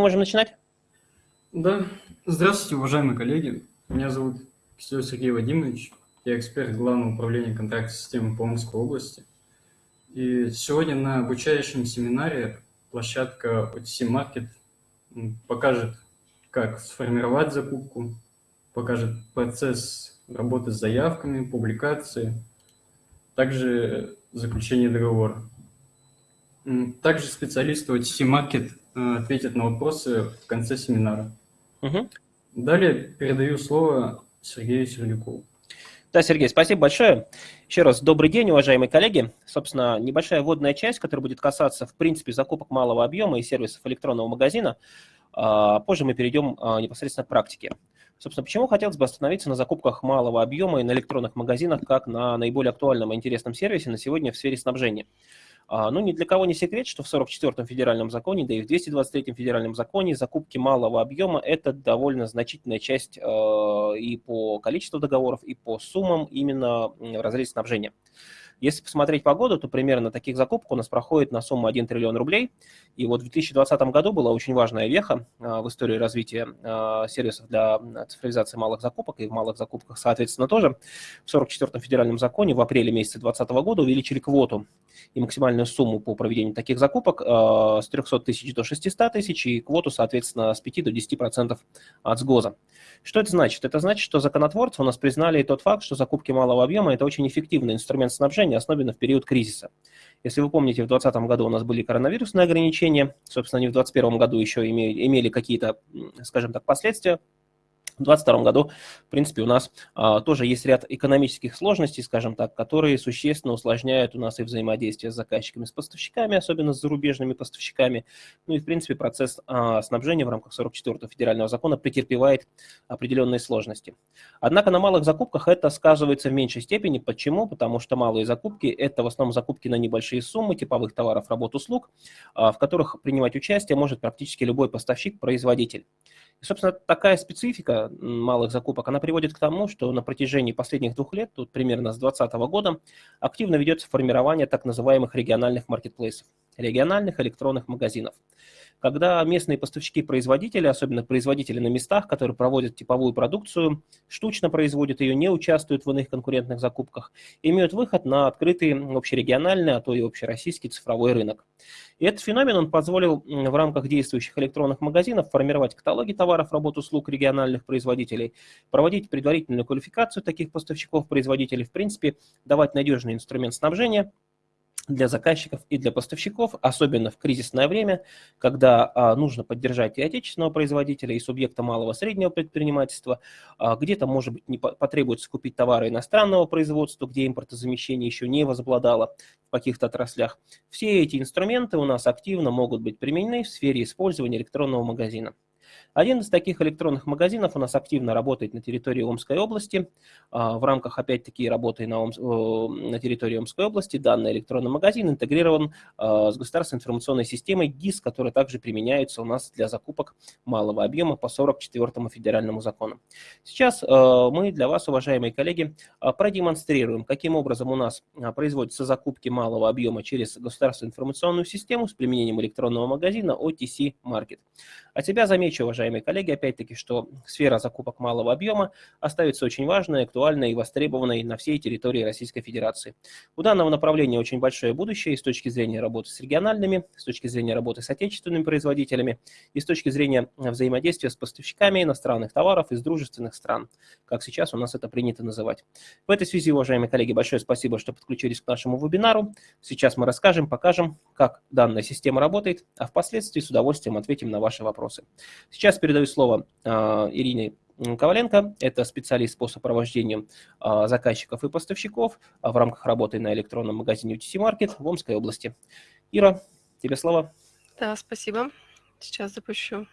можем начинать? Да. Здравствуйте, уважаемые коллеги. Меня зовут Киселев Сергей Вадимович. Я эксперт Главного управления контрактной системы по Омской области. И сегодня на обучающем семинаре площадка OTC Market покажет, как сформировать закупку, покажет процесс работы с заявками, публикации, также заключение договора. Также специалисты OTC Market э, ответят на вопросы в конце семинара. Угу. Далее передаю слово Сергею Сердюкову. Да, Сергей, спасибо большое. Еще раз добрый день, уважаемые коллеги. Собственно, небольшая вводная часть, которая будет касаться, в принципе, закупок малого объема и сервисов электронного магазина. А, позже мы перейдем а, непосредственно к практике. Собственно, почему хотелось бы остановиться на закупках малого объема и на электронных магазинах как на наиболее актуальном и интересном сервисе на сегодня в сфере снабжения? А, ну, ни для кого не секрет, что в 44-м федеральном законе, да и в 223-м федеральном законе закупки малого объема – это довольно значительная часть э, и по количеству договоров, и по суммам именно в разрезе снабжения. Если посмотреть по году, то примерно таких закупок у нас проходит на сумму 1 триллион рублей. И вот в 2020 году была очень важная веха а, в истории развития а, сервисов для цифровизации малых закупок и в малых закупках, соответственно, тоже. В 44-м федеральном законе в апреле месяце 2020 года увеличили квоту и максимальную сумму по проведению таких закупок а, с 300 тысяч до 600 тысяч и квоту, соответственно, с 5 до 10% от сгоза. Что это значит? Это значит, что законотворцы у нас признали тот факт, что закупки малого объема – это очень эффективный инструмент снабжения, особенно в период кризиса. Если вы помните, в 2020 году у нас были коронавирусные ограничения, собственно, они в 2021 году еще имели, имели какие-то, скажем так, последствия, в 2022 году, в принципе, у нас а, тоже есть ряд экономических сложностей, скажем так, которые существенно усложняют у нас и взаимодействие с заказчиками, с поставщиками, особенно с зарубежными поставщиками. Ну и, в принципе, процесс а, снабжения в рамках 44-го федерального закона претерпевает определенные сложности. Однако на малых закупках это сказывается в меньшей степени. Почему? Потому что малые закупки – это в основном закупки на небольшие суммы типовых товаров, работ, услуг, а, в которых принимать участие может практически любой поставщик-производитель. И, собственно, такая специфика малых закупок, она приводит к тому, что на протяжении последних двух лет, тут примерно с 2020 года, активно ведется формирование так называемых региональных маркетплейсов, региональных электронных магазинов когда местные поставщики-производители, особенно производители на местах, которые проводят типовую продукцию, штучно производят ее, не участвуют в иных конкурентных закупках, имеют выход на открытый общерегиональный, а то и общероссийский цифровой рынок. И этот феномен он позволил в рамках действующих электронных магазинов формировать каталоги товаров, работ, услуг региональных производителей, проводить предварительную квалификацию таких поставщиков-производителей, в принципе, давать надежный инструмент снабжения – для заказчиков и для поставщиков, особенно в кризисное время, когда а, нужно поддержать и отечественного производителя, и субъекта малого среднего предпринимательства, а, где-то, может быть, не потребуется купить товары иностранного производства, где импортозамещение еще не возобладало в каких-то отраслях. Все эти инструменты у нас активно могут быть применены в сфере использования электронного магазина. Один из таких электронных магазинов у нас активно работает на территории Омской области. А, в рамках, опять-таки, работы на, Ом... на территории Омской области данный электронный магазин интегрирован а, с государственной информационной системой ГИС, которая также применяется у нас для закупок малого объема по 44 федеральному закону. Сейчас а, мы для вас, уважаемые коллеги, продемонстрируем, каким образом у нас производятся закупки малого объема через государственную информационную систему с применением электронного магазина OTC Market. От себя замечу, уважаемые уважаемые коллеги, опять-таки, что сфера закупок малого объема остается очень важной, актуальной и востребованной на всей территории Российской Федерации. У данного направления очень большое будущее и с точки зрения работы с региональными, с точки зрения работы с отечественными производителями и с точки зрения взаимодействия с поставщиками иностранных товаров из дружественных стран, как сейчас у нас это принято называть. В этой связи, уважаемые коллеги, большое спасибо, что подключились к нашему вебинару. Сейчас мы расскажем, покажем, как данная система работает, а впоследствии с удовольствием ответим на ваши вопросы. Сейчас передаю слово а, Ирине Коваленко. Это специалист по сопровождению а, заказчиков и поставщиков в рамках работы на электронном магазине UTC Market в Омской области. Ира, тебе слово. Да, спасибо. Сейчас запущу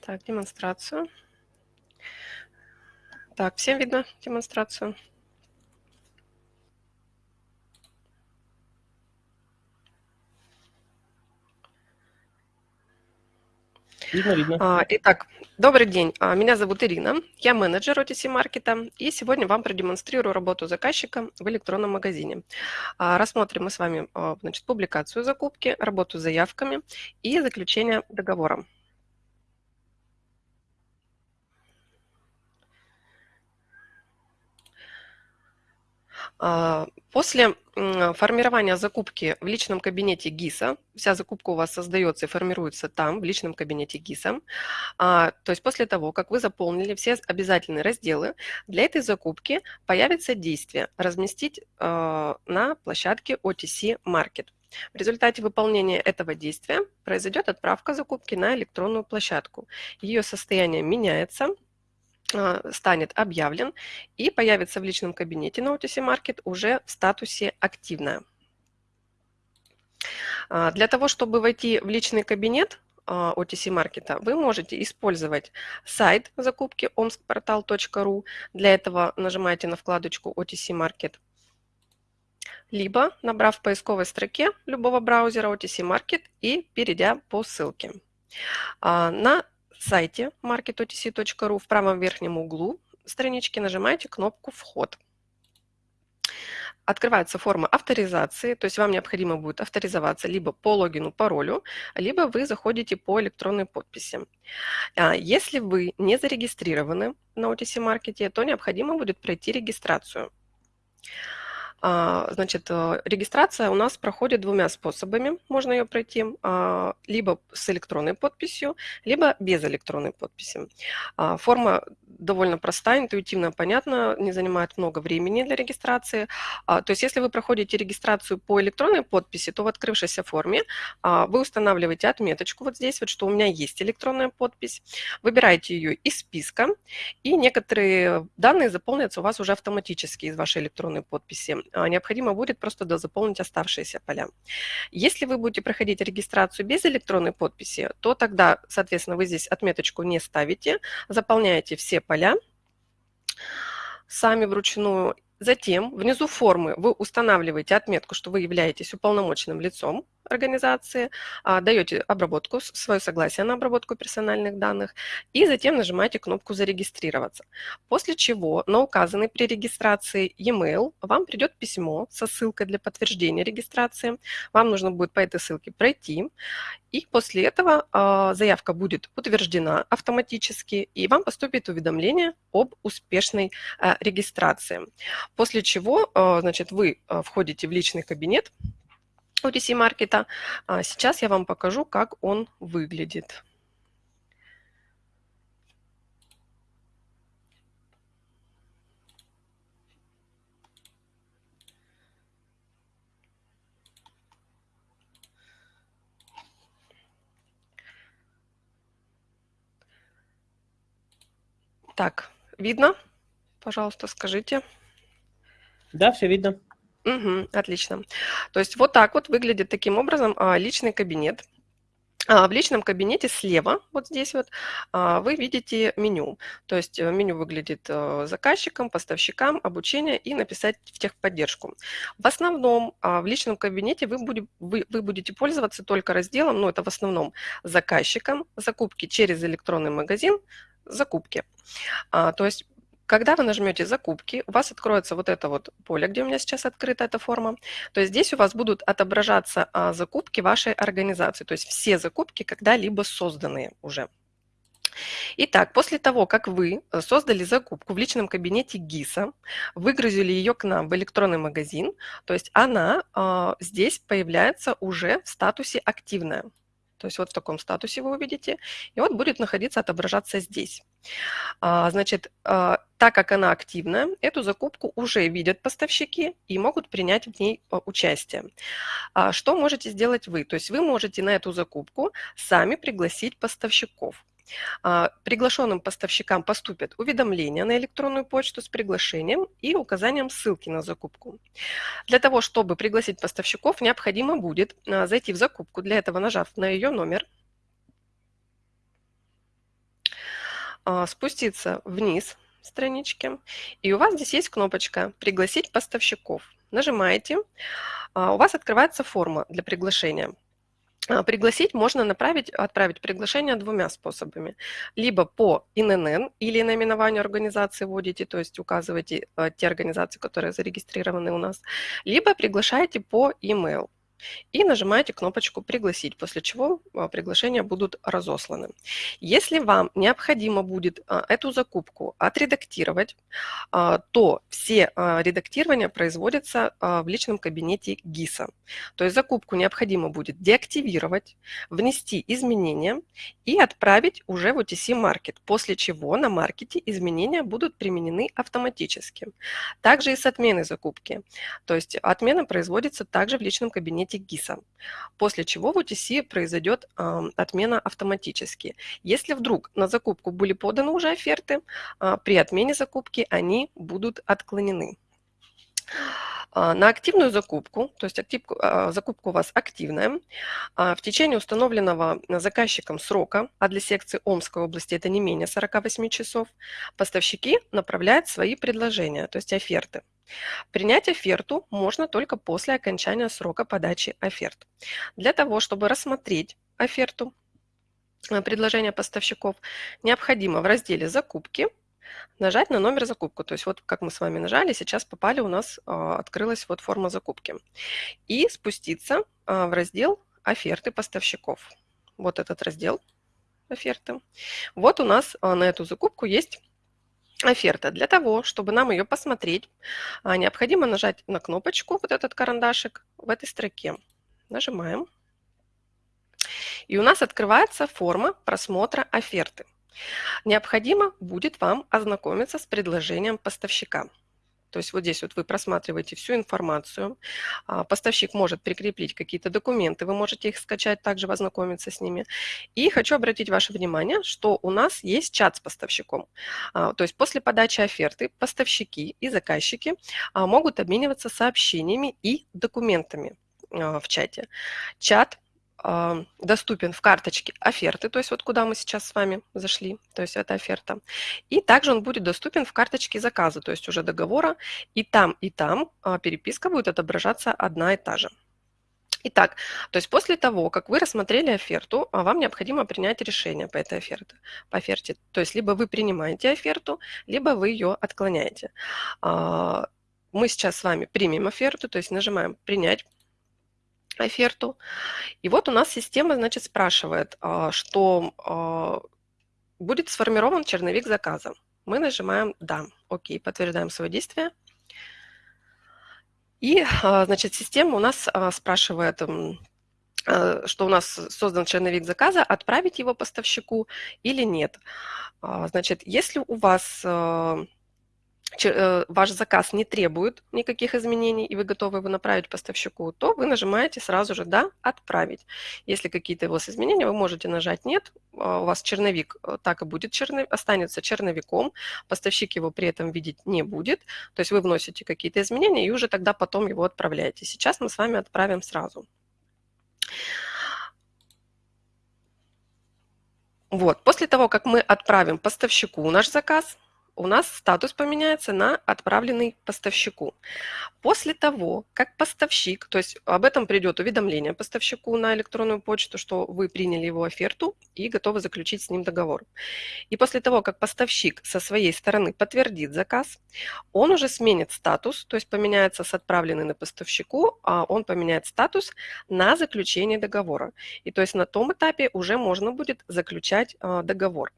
так, демонстрацию. Так, всем видно демонстрацию? Видно, видно. А, итак, добрый день. А, меня зовут Ирина. Я менеджер OTC маркета. И сегодня вам продемонстрирую работу заказчика в электронном магазине. А, рассмотрим мы с вами значит, публикацию закупки, работу с заявками и заключение договора. После формирования закупки в личном кабинете ГИСа, вся закупка у вас создается и формируется там, в личном кабинете ГИСа, а, то есть после того, как вы заполнили все обязательные разделы, для этой закупки появится действие «Разместить а, на площадке OTC Market». В результате выполнения этого действия произойдет отправка закупки на электронную площадку. Ее состояние меняется, станет объявлен и появится в личном кабинете на OTC Market уже в статусе «Активная». А, для того, чтобы войти в личный кабинет а, OTC маркета, вы можете использовать сайт закупки omskportal.ru. Для этого нажимаете на вкладочку OTC Market. Либо, набрав в поисковой строке любого браузера OTC Market и перейдя по ссылке. На сайте marketotc.ru в правом верхнем углу странички нажимаете кнопку «Вход». Открывается форма авторизации, то есть вам необходимо будет авторизоваться либо по логину, паролю, либо вы заходите по электронной подписи. А, если вы не зарегистрированы на OTC маркете, то необходимо будет пройти регистрацию. А, значит, э, регистрация у нас проходит двумя способами. Можно ее пройти а, либо с электронной подписью, либо без электронной подписи. А, форма довольно простая, интуитивно понятна, не занимает много времени для регистрации. То есть если вы проходите регистрацию по электронной подписи, то в открывшейся форме вы устанавливаете отметочку вот здесь, вот, что у меня есть электронная подпись, выбираете ее из списка, и некоторые данные заполнятся у вас уже автоматически из вашей электронной подписи. А, необходимо будет просто дозаполнить оставшиеся поля. Если вы будете проходить регистрацию без электронной подписи, то тогда, соответственно, вы здесь отметочку не ставите, заполняете все поля сами вручную. Затем внизу формы вы устанавливаете отметку, что вы являетесь уполномоченным лицом организации, а, даете обработку, свое согласие на обработку персональных данных и затем нажимаете кнопку «Зарегистрироваться». После чего на указанный при регистрации e-mail вам придет письмо со ссылкой для подтверждения регистрации. Вам нужно будет по этой ссылке пройти, и после этого а, заявка будет утверждена автоматически, и вам поступит уведомление об успешной а, регистрации. После чего значит, вы входите в личный кабинет, OTC маркета. А сейчас я вам покажу, как он выглядит. Так, видно? Пожалуйста, скажите. Да, все видно. Угу, отлично. То есть вот так вот выглядит таким образом а, личный кабинет. А, в личном кабинете слева, вот здесь вот, а, вы видите меню. То есть э, меню выглядит э, заказчикам, поставщикам, обучение и написать в техподдержку. В основном в личном кабинете вы, будете, вы, вы будете пользоваться только разделом, ну это в основном заказчикам, закупки через электронный магазин, закупки. То есть когда вы нажмете «Закупки», у вас откроется вот это вот поле, где у меня сейчас открыта эта форма. То есть здесь у вас будут отображаться а, закупки вашей организации, то есть все закупки, когда-либо созданные уже. Итак, после того, как вы э, создали закупку в личном кабинете ГИСа, выгрузили ее к нам в электронный магазин, то есть она э, здесь появляется уже в статусе «Активная». То есть вот в таком статусе вы увидите, и вот будет находиться, отображаться здесь. А, значит, а, так как она активна, эту закупку уже видят поставщики и могут принять в ней а, участие. Что можете сделать вы? То есть вы можете на эту закупку сами пригласить поставщиков. Приглашенным поставщикам поступят уведомления на электронную почту с приглашением и указанием ссылки на закупку. Для того, чтобы пригласить поставщиков, необходимо будет зайти в закупку, для этого нажав на ее номер, спуститься вниз странички, и у вас здесь есть кнопочка «Пригласить поставщиков». Нажимаете, у вас открывается форма для приглашения. А, пригласить можно направить, отправить приглашение двумя способами. Либо по ИНН или наименованию организации вводите, то есть указываете э, те организации, которые зарегистрированы у нас, либо приглашаете по e-mail и нажимаете кнопочку «Пригласить», после чего а, приглашения будут разосланы. Если вам необходимо будет а, эту закупку отредактировать, а, то все редактирования производятся в личном кабинете ГИСа. То есть закупку необходимо будет деактивировать, внести изменения и отправить уже в OTC Market, после чего на маркете изменения будут применены автоматически. Также и с отменой закупки. То есть отмена производится также в личном кабинете кабинете ГИСа, после чего в UTC произойдет э, отмена автоматически. Если вдруг на закупку были поданы уже оферты, э, при отмене закупки они будут отклонены. На активную закупку, то есть актив, закупка у вас активная, в течение установленного заказчиком срока, а для секции Омской области это не менее 48 часов, поставщики направляют свои предложения, то есть оферты. Принять оферту можно только после окончания срока подачи оферт. Для того, чтобы рассмотреть оферту, э, предложения поставщиков, необходимо в разделе «Закупки» нажать на номер закупку. То есть вот как мы с вами нажали, сейчас попали у нас, а, открылась вот форма закупки. И спуститься а, в раздел «Оферты поставщиков». Вот этот раздел «Оферты». Вот у нас а, на эту закупку есть оферта. Для того, чтобы нам ее посмотреть, а, необходимо нажать на кнопочку, вот этот карандашик, в этой строке. Нажимаем. И у нас открывается форма просмотра оферты. Необходимо будет вам ознакомиться с предложением поставщика. То есть вот здесь вот вы просматриваете всю информацию. А, поставщик может прикрепить какие-то документы, вы можете их скачать, также ознакомиться с ними. И хочу обратить ваше внимание, что у нас есть чат с поставщиком. А, то есть после подачи оферты поставщики и заказчики а, могут обмениваться сообщениями и документами в чате. Чат доступен в карточке оферты, то есть вот куда мы сейчас с вами зашли, то есть это оферта. И также он будет доступен в карточке заказа, то есть уже договора, и там, и там а, переписка будет отображаться одна и та же. Итак, то есть после того, как вы рассмотрели оферту, а вам необходимо принять решение по этой оферте, по оферте. То есть либо вы принимаете оферту, либо вы ее отклоняете. А, мы сейчас с вами примем оферту, то есть нажимаем «Принять», оферту. И вот у нас система, значит, спрашивает, а, что а, будет сформирован черновик заказа. Мы нажимаем «Да». Окей, подтверждаем свое действие. И, а, значит, система у нас спрашивает, что у нас создан черновик заказа, отправить его поставщику или нет. Значит, если у вас ваш заказ не требует никаких изменений, и вы готовы его направить поставщику, то вы нажимаете сразу же «Да», «Отправить». Если какие-то у вас изменения, вы можете нажать «Нет», а, у вас черновик э, так и будет, останется черновиком, поставщик его при этом видеть не будет, то есть вы вносите какие-то изменения и уже тогда потом его отправляете. Сейчас мы с вами отправим сразу. Вот, после того, как мы отправим поставщику наш заказ, у нас статус поменяется на отправленный поставщику. После того, как поставщик, то есть об этом придет уведомление поставщику на электронную почту, что вы приняли его оферту и готовы заключить с ним договор. И после того, как поставщик со своей стороны подтвердит заказ, он уже сменит статус, то есть поменяется с отправленный на поставщику, а он поменяет статус на заключение договора. И то есть на том этапе уже можно будет заключать а, договор.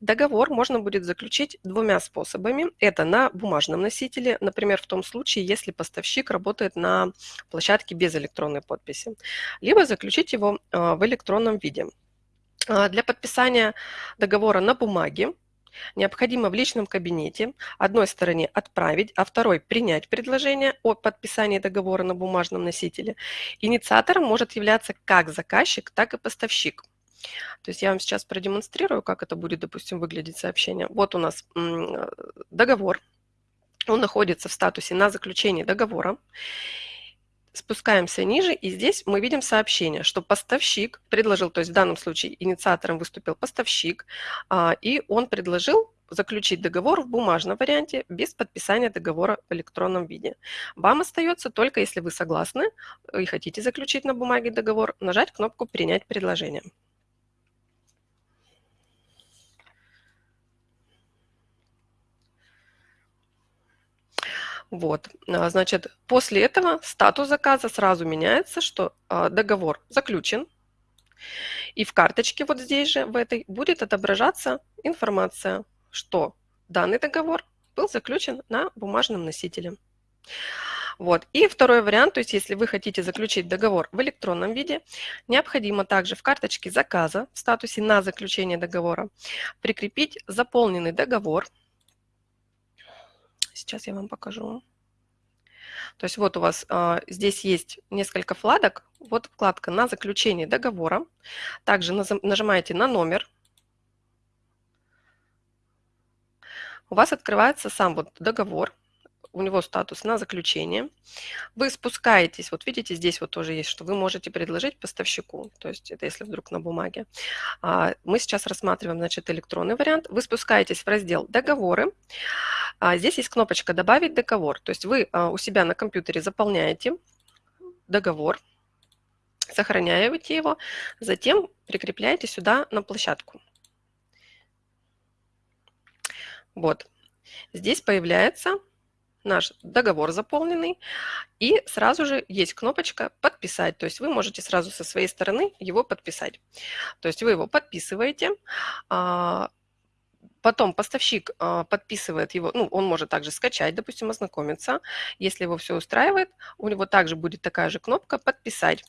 Договор можно будет заключить двумя способами. Это на бумажном носителе, например, в том случае, если поставщик работает на площадке без электронной подписи, либо заключить его а, в электронном виде. А, для подписания договора на бумаге необходимо в личном кабинете одной стороне отправить, а второй принять предложение о подписании договора на бумажном носителе. Инициатором может являться как заказчик, так и поставщик. То есть я вам сейчас продемонстрирую, как это будет, допустим, выглядеть сообщение. Вот у нас договор. Он находится в статусе на заключение договора. Спускаемся ниже, и здесь мы видим сообщение, что поставщик предложил, то есть в данном случае инициатором выступил поставщик, а, и он предложил заключить договор в бумажном варианте без подписания договора в электронном виде. Вам остается только, если вы согласны и хотите заключить на бумаге договор, нажать кнопку «Принять предложение». Вот, а, значит, после этого статус заказа сразу меняется, что а, договор заключен, и в карточке вот здесь же, в этой, будет отображаться информация, что данный договор был заключен на бумажном носителе. Вот. И второй вариант, то есть если вы хотите заключить договор в электронном виде, необходимо также в карточке заказа в статусе «На заключение договора» прикрепить заполненный договор – Сейчас я вам покажу. То есть вот у вас а, здесь есть несколько вкладок. Вот вкладка «На заключение договора». Также нажимаете на номер. У вас открывается сам вот договор у него статус на заключение. Вы спускаетесь, вот видите, здесь вот тоже есть, что вы можете предложить поставщику, то есть это если вдруг на бумаге. А, мы сейчас рассматриваем, значит, электронный вариант. Вы спускаетесь в раздел «Договоры». А, здесь есть кнопочка «Добавить договор», то есть вы а, у себя на компьютере заполняете договор, сохраняете его, затем прикрепляете сюда на площадку. Вот. Здесь появляется наш договор заполненный, и сразу же есть кнопочка «Подписать», то есть вы можете сразу со своей стороны его подписать. То есть вы его подписываете, а, Потом поставщик а, подписывает его, ну, он может также скачать, допустим, ознакомиться. Если его все устраивает, у него также будет такая же кнопка «Подписать».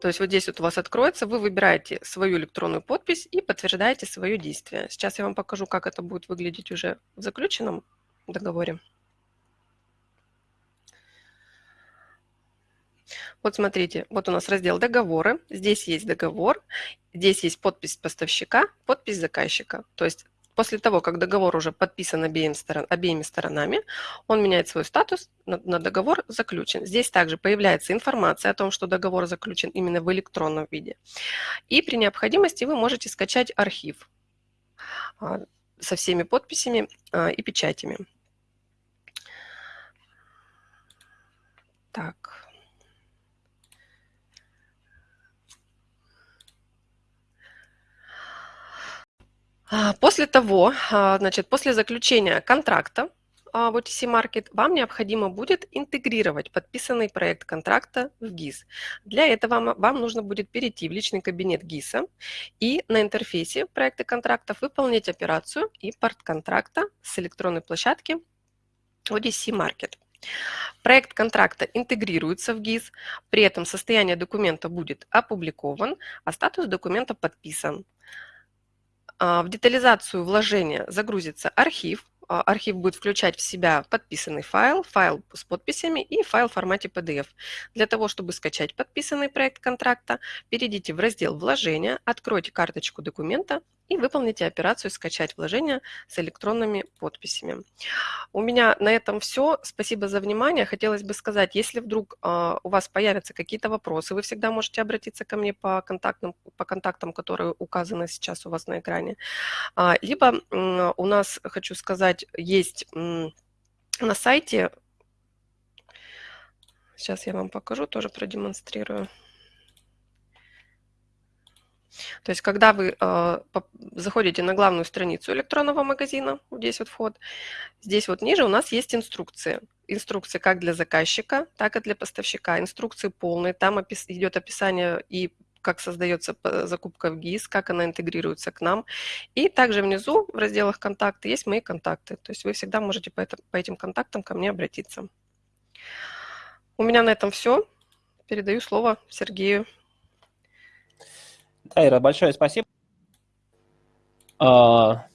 То есть вот здесь вот у вас откроется, вы выбираете свою электронную подпись и подтверждаете свое действие. Сейчас я вам покажу, как это будет выглядеть уже в заключенном договоре. Вот смотрите, вот у нас раздел «Договоры». Здесь есть договор, здесь есть подпись поставщика, подпись заказчика. То есть после того, как договор уже подписан обеим сторон, обеими сторонами, он меняет свой статус на, на договор заключен. Здесь также появляется информация о том, что договор заключен именно в электронном виде. И при необходимости вы можете скачать архив а, со всеми подписями а, и печатями. Так. А, после того, а, значит, после заключения контракта а, в OTC Market вам необходимо будет интегрировать подписанный проект контракта в GIS. Для этого вам нужно будет перейти в личный кабинет ГИСа и на интерфейсе проекта контрактов выполнить операцию импорт контракта с электронной площадки ODC Market. Проект контракта интегрируется в ГИС, при этом состояние документа будет опубликован, а статус документа подписан. А, в детализацию вложения загрузится архив, а, архив будет включать в себя подписанный файл, файл с подписями и файл в формате PDF. Для того, чтобы скачать подписанный проект контракта, перейдите в раздел «Вложения», откройте карточку документа и выполните операцию «Скачать вложения» с электронными подписями. У меня на этом все. Спасибо за внимание. Хотелось бы сказать, если вдруг э, у вас появятся какие-то вопросы, вы всегда можете обратиться ко мне по контактам, по контактам которые указаны сейчас у вас на экране. А, либо у нас, хочу сказать, есть на сайте, сейчас я вам покажу, тоже продемонстрирую. То есть, когда вы э, заходите на главную страницу электронного магазина, вот здесь вот вход, здесь вот ниже у нас есть инструкции. Инструкции как для заказчика, так и для поставщика. Инструкции полные, там опис идет описание и как создается закупка в ГИС, как она интегрируется к нам. И также внизу в разделах «Контакты» есть мои контакты. То есть вы всегда можете по, это, по этим контактам ко мне обратиться. У меня на этом все. Передаю слово Сергею. Тайра, большое спасибо. А,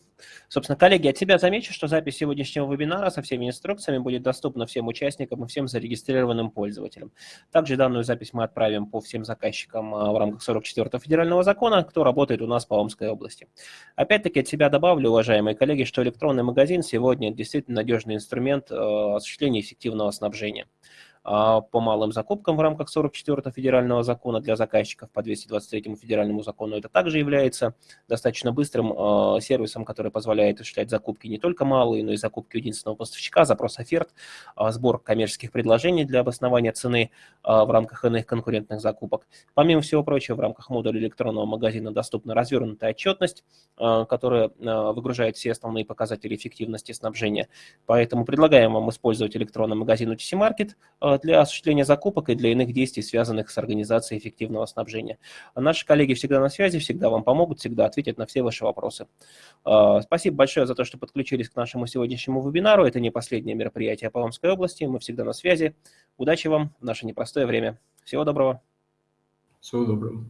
собственно, коллеги, от себя замечу, что запись сегодняшнего вебинара со всеми инструкциями будет доступна всем участникам и всем зарегистрированным пользователям. Также данную запись мы отправим по всем заказчикам а, в рамках 44-го федерального закона, кто работает у нас по Омской области. Опять-таки от себя добавлю, уважаемые коллеги, что электронный магазин сегодня действительно надежный инструмент а, осуществления эффективного снабжения. А, по малым закупкам в рамках 44-го федерального закона для заказчиков по 223-му федеральному закону. Это также является достаточно быстрым а, сервисом, который позволяет осуществлять закупки не только малые, но и закупки единственного поставщика, запрос оферт, сбор коммерческих предложений для обоснования цены в рамках иных конкурентных закупок. Помимо всего прочего, в рамках модуля электронного магазина доступна развернутая отчетность, которая выгружает все основные показатели эффективности снабжения. Поэтому предлагаем вам использовать электронный магазин UTC Market для осуществления закупок и для иных действий, связанных с организацией эффективного снабжения. Наши коллеги всегда на связи, всегда вам помогут, всегда ответят на все ваши вопросы. Спасибо большое за то, что подключились к нашему сегодняшнему вебинару. Это не последнее мероприятие по Омской области. Мы всегда на связи. Удачи вам в наше непростое время. Всего доброго. Всего доброго.